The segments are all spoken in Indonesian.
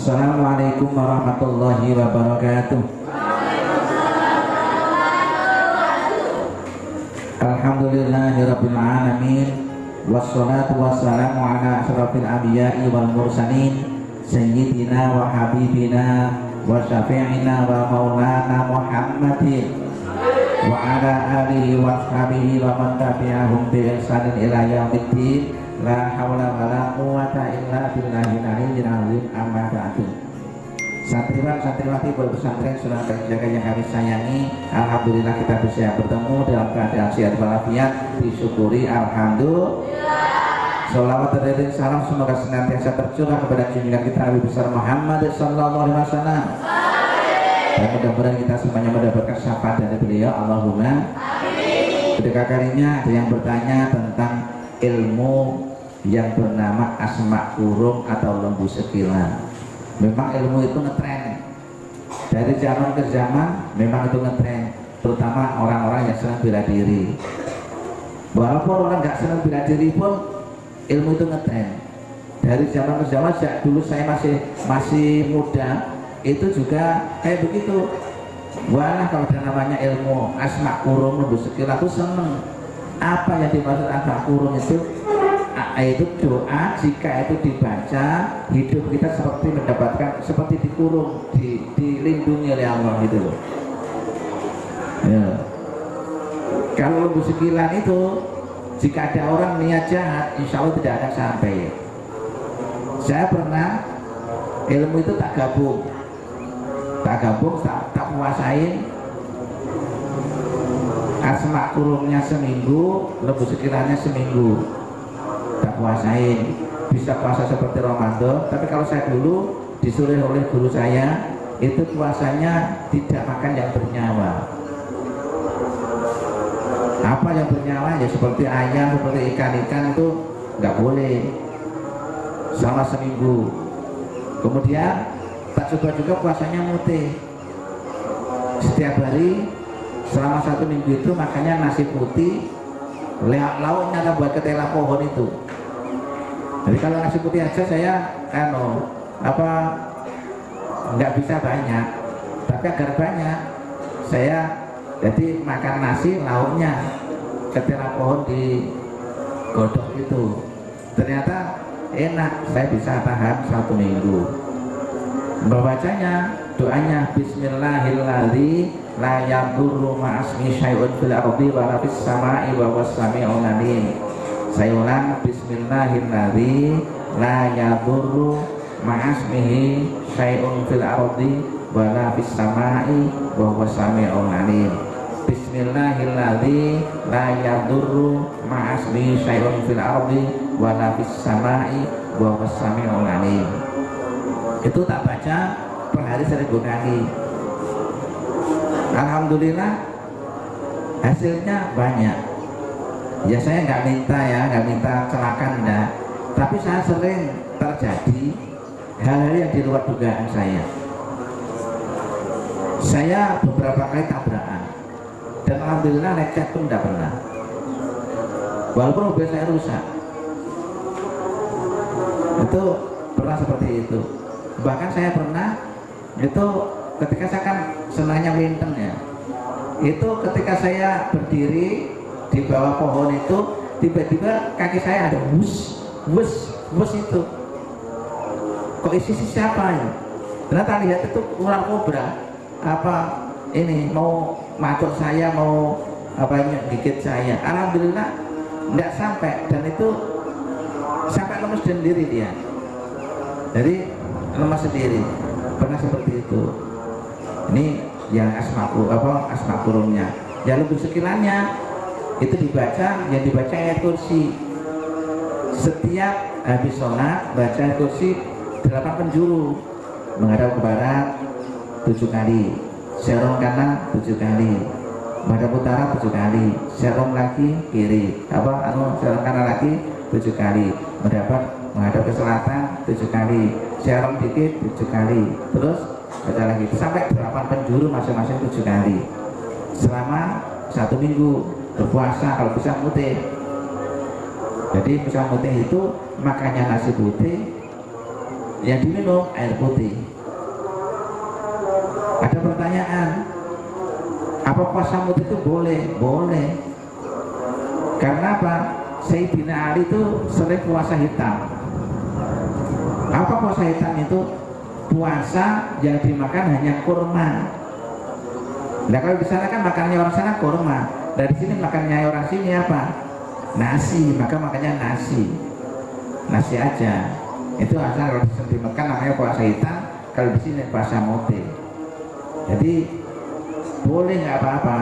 Assalamualaikum warahmatullahi wabarakatuh. Alhamdulillahirabbil alamin. Wassalatu wassalamu ala asrafil anbiya'i wal mursalin. Sayyidina wa habibina wa syafi'ina wa maulana Muhammadin. Wa ala alihi wa ashabihi wa man tabi'ahum bi ihsanin ila yaumiddin la haula wala quwata illa billahil aliyyil azim amma ba'du Santriwan santriwati pesantren sudah terjaga yang kami sayangi Alhamdulillah kita bisa bertemu dalam keadaan sehat walafiat disyukuri Alhamdulillah Salawat dan salam semoga senantiasa tercurah kepada junjungan kita Nabi besar Muhammad sallallahu alaihi wasallam. Dan mudah-mudahan kita semuanya mendapatkan syafaat dari beliau. Allahumma. Ketika kalinya ada yang bertanya tentang ilmu yang bernama asma kurung atau lembu sekilan. Memang ilmu itu ngetren. Dari zaman ke zaman memang itu ngetren. Terutama orang-orang yang senang bela diri. Walaupun orang nggak senang bela diri pun ilmu itu ngetren. Dari zaman ke zaman sejak dulu saya masih masih muda itu juga kayak begitu. Wah kalau ada namanya ilmu asma kurung lebih sekilas aku seneng. Apa yang dimaksud asma kurung itu itu doa jika itu dibaca hidup kita seperti mendapatkan seperti dikurung di, dilindungi oleh Allah gitu loh. Ya. kalau lembu sekilan itu jika ada orang niat jahat insya Allah tidak akan sampai. Saya pernah ilmu itu tak gabung. Tak gabung tak, tak puasain asma kurungnya seminggu lembu sekilannya seminggu tak puasain bisa puasa seperti Ramadan tapi kalau saya dulu disuruh oleh guru saya itu puasanya tidak makan yang bernyawa. Apa yang bernyawa? Ya seperti ayam seperti ikan-ikan itu nggak boleh. Selama seminggu. Kemudian tak coba juga puasanya mute setiap hari selama satu minggu itu makanya nasi putih. Lauknya buat ketela pohon itu jadi kalau nasi putih aja saya ano apa nggak bisa banyak. Tapi agar banyak saya jadi makan nasi lauknya ketela pohon di godok itu. Ternyata enak saya bisa tahan satu minggu. Membacanya doanya Bismillahirrahmanirrahim. La yadurru ma'asmi syai'un fil ardi wa la sama'i wa saya ulang bismillahirrahmanirrahim. La yadurru ma'asmihi syai'un fil ardi wa la fis sama'i wa huwas sami'un alim. Bismillahirrahmanirrahim. La yadurru ma'asmihi syai'un fil ardi wa la fis sama'i wa huwas sami'un alim. Itu tak baca per hari seribu kali Alhamdulillah hasilnya banyak ya saya nggak minta ya nggak minta celakan enggak tapi saya sering terjadi hal-hal yang di luar dugaan saya. Saya beberapa kali tabrakan dan alhamdulillah lecet pun tidak pernah. Walaupun mobil saya rusak. Itu pernah seperti itu. Bahkan saya pernah itu ketika saya kan senangnya winter ya. Itu ketika saya berdiri di bawah pohon itu tiba-tiba kaki saya ada bus bus bus itu. Kok isi siapa ini? Ternyata lihat itu ular kobra apa ini mau makut saya mau apa gigit saya. Alhamdulillah tidak sampai. Dan itu sampai lemas sendiri dia. Jadi lemas sendiri. Pernah seperti itu. Ini yang asma apa asma kurungnya. Ya lebih sekilannya itu dibaca yang dibaca ayat kursi. Setiap habis sholat baca kursi delapan penjuru. Menghadap ke barat tujuh kali. Serong kanan tujuh kali. Menghadap utara tujuh kali. Serong lagi kiri. Apa? Anu serong kanan lagi tujuh kali. Mendapat menghadap ke selatan tujuh kali. Serong dikit tujuh kali. Terus baca lagi. Sampai delapan penjuru masing-masing tujuh kali. Selama satu minggu berpuasa kalau bisa putih jadi bisa putih itu makanya nasi putih yang diminum air putih. Ada pertanyaan apa puasa mutih itu boleh? Boleh. Karena apa? Sayyidina Ali itu sering puasa hitam. Apa puasa hitam itu? Puasa yang dimakan hanya kurma. Nah kalau di sana kan makannya orang sana kurma dari sini makannya orang sini apa? Nasi maka makannya nasi. Nasi aja. Itu asal kalau di Mekah namanya puasa hitam kalau di sini puasa mutih jadi boleh nggak apa-apa?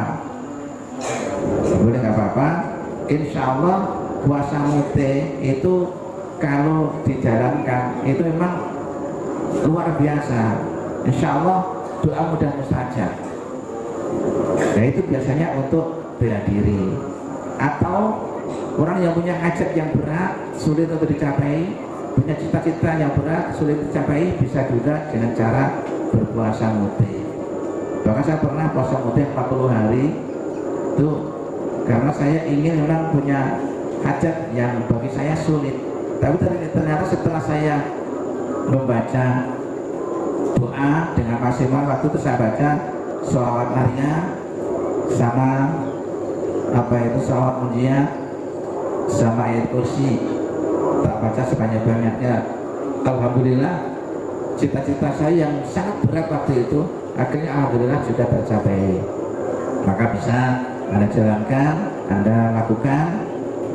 Boleh nggak apa-apa? Insya Allah puasa mute itu kalau dijalankan itu memang luar biasa. Insya Allah doa mudah mustajab. Nah itu biasanya untuk bela diri. Atau orang yang punya hajat yang berat sulit untuk dicapai punya cita-cita yang berat sulit dicapai bisa juga dengan cara berpuasa mute bahkan saya pernah puasa muda 40 hari. Itu karena saya ingin memang punya hajat yang bagi saya sulit. Tapi ternyata setelah saya membaca doa dengan maksimal waktu itu saya baca sholawat Maria sama apa itu sholawat munjia sama ayat kursi. Tak baca sebanyak-banyaknya Alhamdulillah cita-cita saya yang sangat berat waktu itu akhirnya Alhamdulillah sudah tercapai. Maka bisa anda jalankan anda lakukan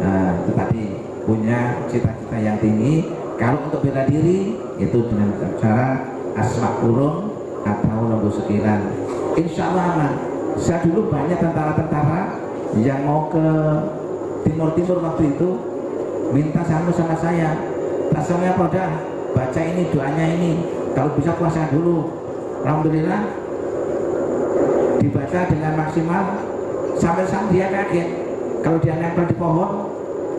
uh, tetapi punya cita-cita yang tinggi. Kalau untuk bela diri itu dengan cara asma kurung atau lembu sekilan. Insya Allah aman. Saya dulu banyak tentara-tentara yang mau ke timur-timur waktu itu minta sama sama saya tasawnya pada baca ini doanya ini. Kalau bisa puasa dulu. Alhamdulillah dibaca dengan maksimal. Sampai saat dia kaget kalau dia nempel di pohon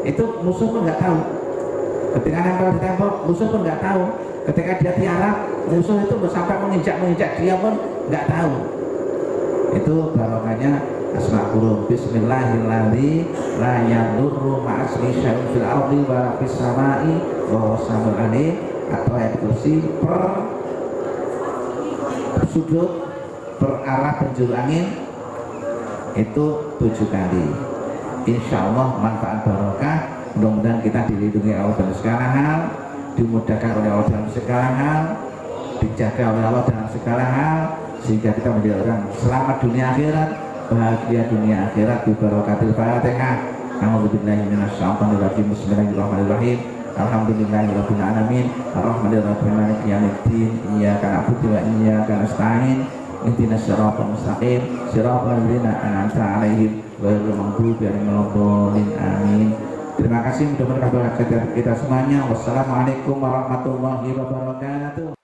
itu musuh pun nggak tahu. Ketika nempel di tembok musuh pun nggak tahu. Ketika dia tiarap musuh itu sampai menginjak menginjak dia pun nggak tahu. Itu barokahnya asma huruf bismillahirrahmanirrahim. La ma'asmi syai'un fil ardi wa samai. Wa atau ayat kursi per sudut per arah penjuru angin itu tujuh kali. Insya Allah manfaat barokah. Mudah-mudahan kita dilindungi Allah dalam segala hal dimudahkan oleh Allah dalam segala hal dijaga oleh Allah dalam segala hal sehingga kita menjadi orang selamat dunia akhirat bahagia dunia akhirat di barokatil fatihah Alhamdulillah Bismillahirrahmanirrahim. Alhamdulillahirabbil alamin. Arrahmanirrahim. Maliki yaumiddin. Iyyaka na'budu wa iyyaka nasta'in. Ihdinas siratal mustaqim. Siratal ladzina an'amta 'alaihim ghairil maghdubi 'alaihim amin. Terima kasih. Mudah-mudahan kita semuanya. Wassalamualaikum warahmatullahi wabarakatuh.